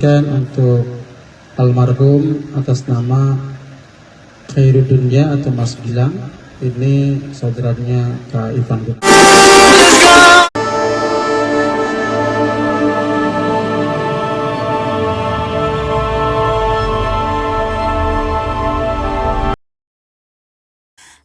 Dan untuk almarhum atas nama Khairuddinnya atau Mas Gilang ini saudaranya Kak Ivan.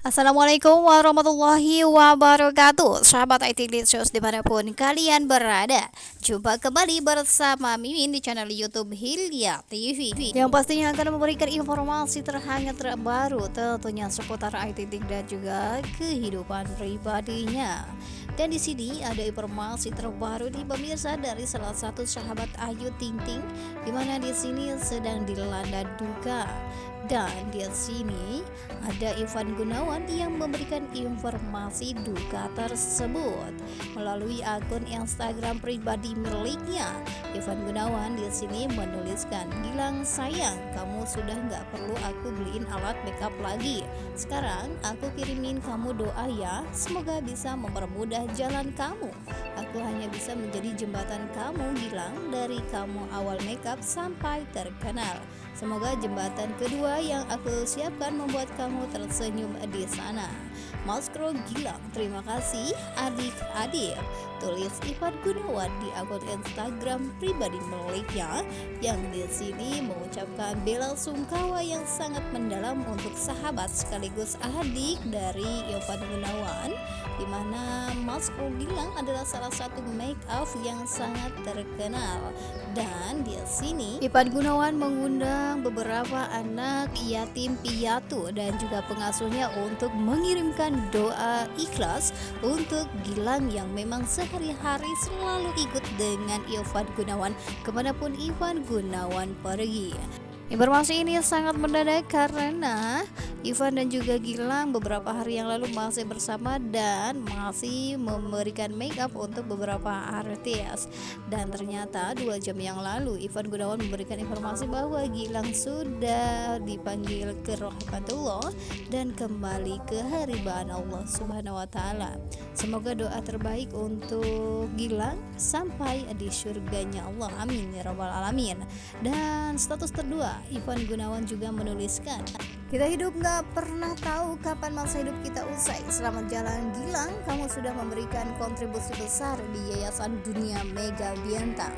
Assalamualaikum warahmatullahi wabarakatuh. Sahabat IT Glitchers di mana pun kalian berada. Jumpa kembali bersama Mimin di channel Youtube Hilya TV Yang pastinya akan memberikan informasi terhangat terbaru Tentunya seputar IT dan juga kehidupan pribadinya. Dan di sini ada informasi terbaru di pemirsa dari salah satu sahabat Ayu Ting Ting, di mana di sini sedang dilanda duka dan di sini ada Ivan Gunawan yang memberikan informasi duka tersebut melalui akun Instagram pribadi miliknya. Ivan Gunawan di sini menuliskan, "Gilang sayang, kamu sudah nggak perlu aku beliin alat makeup lagi. Sekarang aku kirimin kamu doa ya, semoga bisa mempermudah jalan kamu. Aku hanya bisa menjadi jembatan kamu Gilang dari kamu awal makeup sampai terkenal." Semoga jembatan kedua yang aku siapkan membuat kamu tersenyum di sana. Maskro Gilang, terima kasih adik-adik. Tulis Ivan Gunawan di akun Instagram pribadi miliknya yang di sini mengucapkan bela sungkawa yang sangat mendalam untuk sahabat sekaligus adik dari Ivan Gunawan di mana Maskro Gilang adalah salah satu make up yang sangat terkenal dan di sini Ivan Gunawan mengundang beberapa anak yatim piatu dan juga pengasuhnya untuk mengirimkan doa ikhlas untuk Gilang yang memang sehari-hari selalu ikut dengan Ivan Gunawan ke mana pun Ivan Gunawan pergi. Informasi ini sangat mendadak karena Ivan dan juga Gilang beberapa hari yang lalu masih bersama dan masih memberikan make up untuk beberapa artis. Dan ternyata dua jam yang lalu Ivan Gunawan memberikan informasi bahwa Gilang sudah dipanggil ke rahmatullah dan kembali ke haribaan Allah subhanahu wa ta'ala. Semoga doa terbaik untuk Gilang sampai di surganya Allah. Amin ya rabbal alamin. Dan status kedua Ivan Gunawan juga menuliskan kita hidup gak pernah tahu kapan masa hidup kita usai. Selamat jalan Gilang, kamu sudah memberikan kontribusi besar di Yayasan Dunia Mega Biantang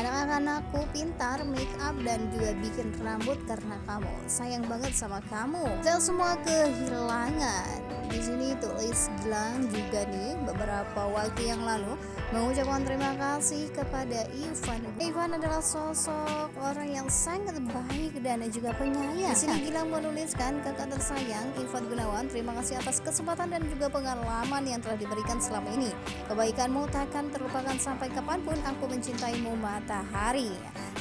Anak-anakku pintar, make up dan juga bikin rambut karena kamu. Sayang banget sama kamu. Saya semua kehilangan di sini tulis Gilang juga nih beberapa waktu yang lalu mengucapkan terima kasih kepada Ivan. Ivan adalah sosok orang yang sangat baik dan juga penyayang. Di sini Gilang menuliskan kakak tersayang Ivan Gunawan, terima kasih atas kesempatan dan juga pengalaman yang telah diberikan selama ini. Kebaikanmu takkan terlupakan sampai kapan pun aku mencintaimu matahari.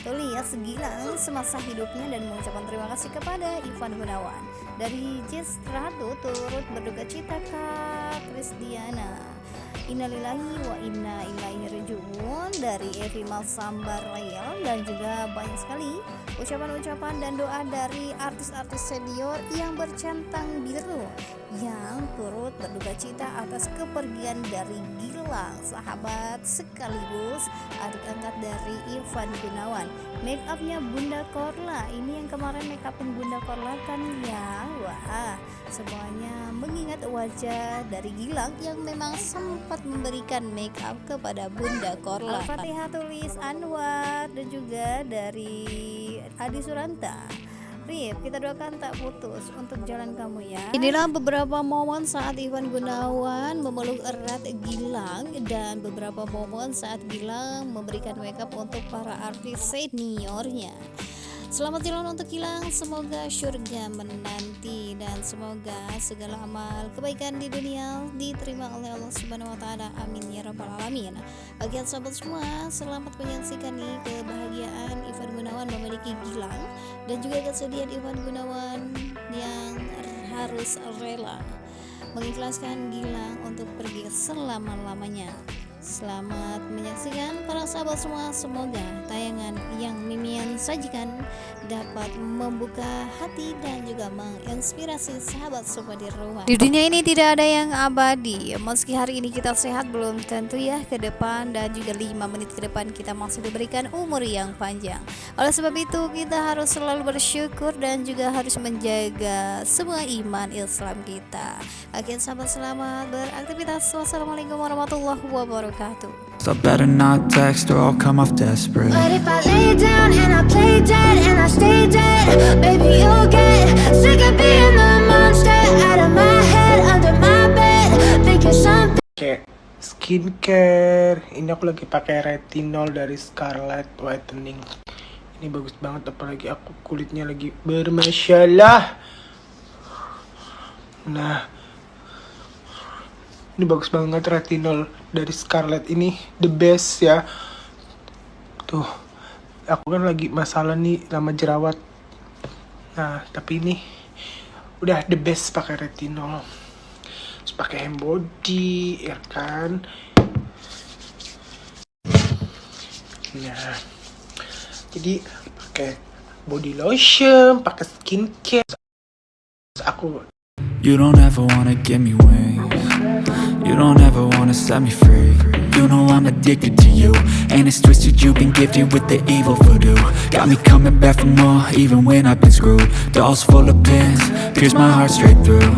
Tulis Gilang semasa hidupnya dan mengucapkan terima kasih kepada Ivan Gunawan. Dari Jess Ratu turut berduka cita Kak Krisdiana. Innalillahi wa inna ilaihi rajiun. Dari Evi Malsambar Layel dan juga banyak sekali ucapan-ucapan dan doa dari artis-artis senior yang bercantang biru. Yang turut berduka cita atas kepergian dari Gilang sahabat sekaligus adik angkat dari Ivan Gunawan. Make upnya Bunda Korla. Ini yang kemarin make upin Bunda Korla kan ya? Wah semuanya mengingat wajah dari Gilang yang memang sempat memberikan make up kepada Bunda Korla. Al-Fatihah tulis Anwar dan juga dari Adi Suranta Rip, kita doakan tak putus untuk jalan kamu ya. Inilah beberapa momen saat Iwan Gunawan memeluk erat Gilang dan beberapa momen saat Gilang memberikan makeup untuk para artis seniornya. Selamat jalan untuk Gilang, semoga surga menanti dan semoga segala amal kebaikan di dunia diterima oleh Allah Subhanahu wa taala. Amin ya rabbal alamin. Bagi sahabat semua, selamat menyaksikan nih kebahagiaan Ivan Gunawan memiliki Gilang dan juga kesedihan Ivan Gunawan yang harus rela mengikhlaskan Gilang untuk pergi selama-lamanya. Selamat menyaksikan para sahabat semua Semoga tayangan sajikan dapat membuka hati dan juga menginspirasi sahabat semua di rumah. Di dunia ini tidak ada yang abadi. Meski hari ini kita sehat belum tentu ya ke depan dan juga 5 menit ke depan kita masih diberikan umur yang panjang. Oleh sebab itu kita harus selalu bersyukur dan juga harus menjaga semua iman Islam kita. Oke sahabat selamat beraktivitas. Wassalamualaikum warahmatullahi wabarakatuh. So better not text or I'll come off desperate But if I lay down and I play dead and I stay dead, baby you'll get sick of being the monster out of my head, under my bed, thinking something. Oke, skincare. Ini aku lagi pakai retinol dari Scarlett Whitening. Ini bagus banget apalagi aku kulitnya lagi bermasalah. Nah, ini bagus banget retinol dari Scarlett ini the best ya. Tuh, aku kan lagi masalah nih lama jerawat. Nah, tapi ini udah the best pakai retinol. Terus pakai hand body, ya kan? Nah, jadi pakai body lotion, pakai skincare. Terus aku You don't ever wanna give me wings You don't ever wanna set me free. You know I'm addicted to you. And it's twisted you've been gifted with the evil voodoo. Got me coming back for more even when I've been screwed. Dolls full of pins, pierce my heart straight through.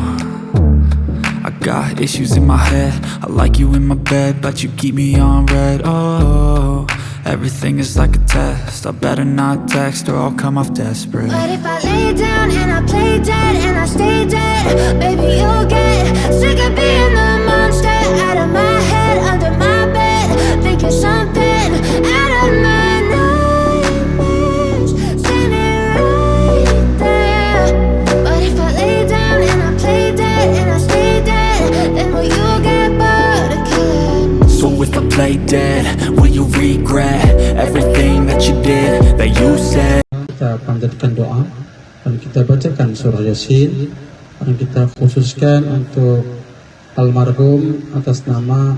I got issues in my head. I like you in my bed But you keep me on red. Oh, everything is like a test. I better not text or I'll come off desperate. But if I lay down and I play dead and I stay play dead, will you regret everything that you did, that you said? kita panjatkan doa dan kita bacakan surah Yasin dan kita khususkan untuk almarhum atas nama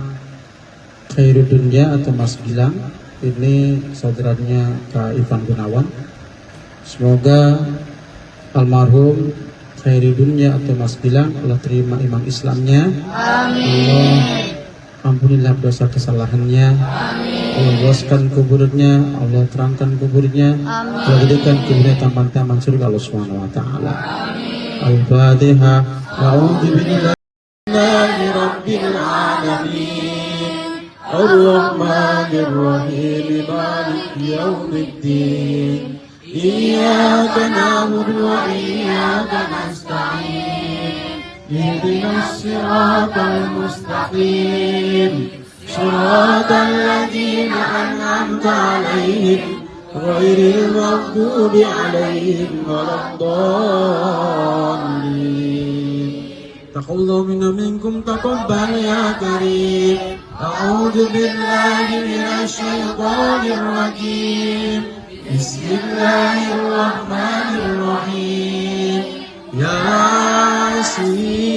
Khairudunya atau Mas Gilang. Ini saudaranya Kak Ivan Gunawan. Semoga almarhum Khairudunya atau Mas Gilang Allah terima iman Islamnya. Amin ampunilah dosa kesalahannya. Allah luaskan kuburnya Allah terangkan kuburnya. Allah jadikan kuburnya taman-taman surga Allah subhanahu wa ta'ala. Al-Fatihah A'udhu billahi rabbil alamin. Ar-Rahmanir Rahim Malik yawmiddin اهدنا الصراط المستقيم صراط الذين أنعمت عليهم غير المغضوب عليهم ولا الضالين تقبل منا منكم تقبل يا كريم أعوذ بالله من الشيطان الرجيم بسم الله الرحمن الرحيم see.